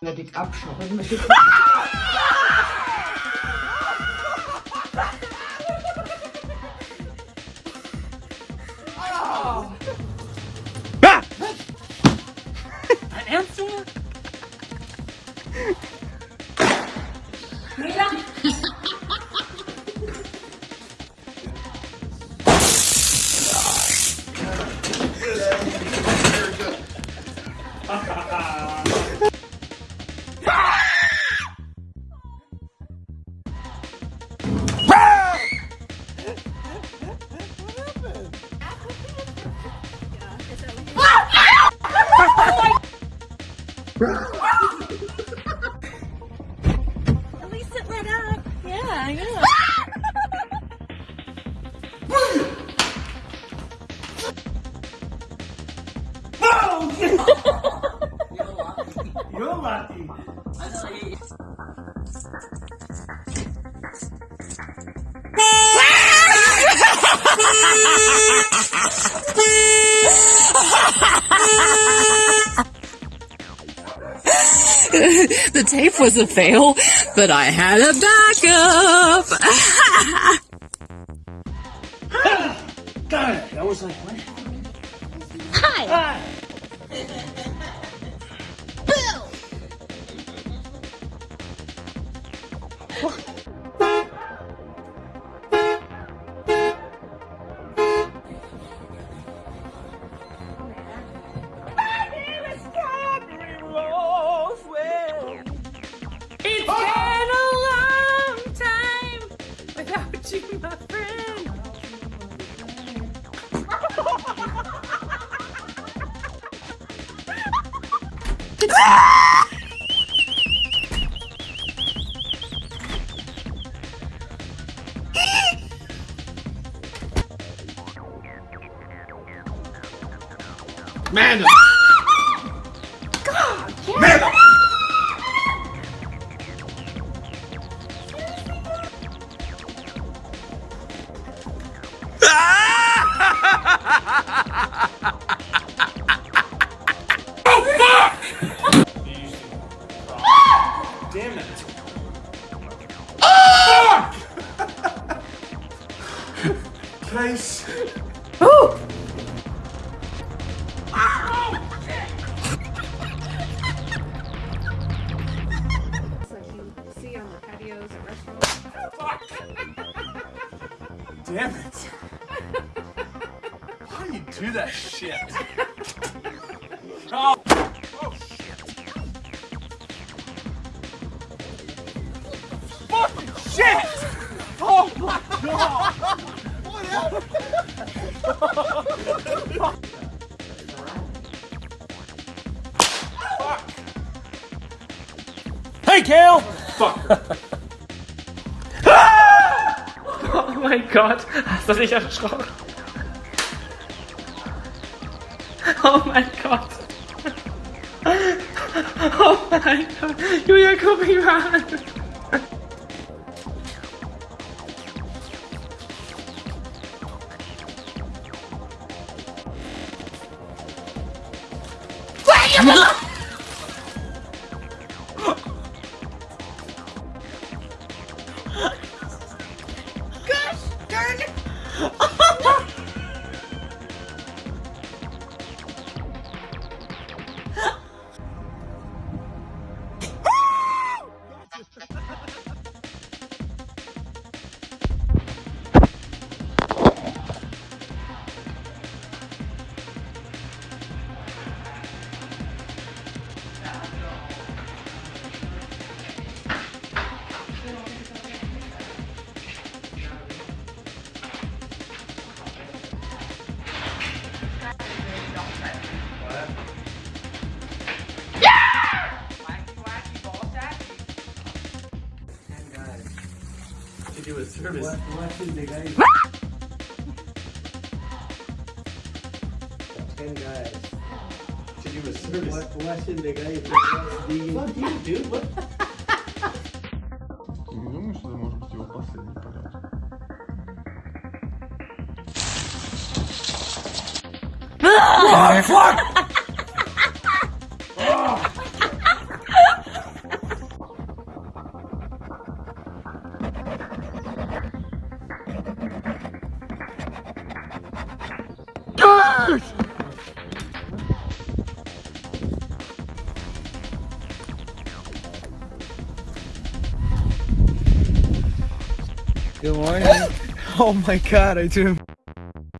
Benedikt abschnorren. At least it lit up. Yeah, yeah. You're lucky. the tape was a fail, but I had a backup. God, I was like, what? Hi. It's Amanda! Amanda! Damn it. Place. like you see on the patios at restaurants. Damn it. How do you do that shit? Oh, oh shit. Fucking shit! Oh my god! Hey, Kale! Fuck. Oh mein Gott, hast du dich erschrocken? Oh mein Gott. Oh mein Gott. Julia, guck mich mal an. 什么？To do a service. Ten guys. To do a service. What, what's in the guy? Fuck you, dude. What? Не думаю, что это может быть его последний полет. Good morning. oh my god, I dreamed.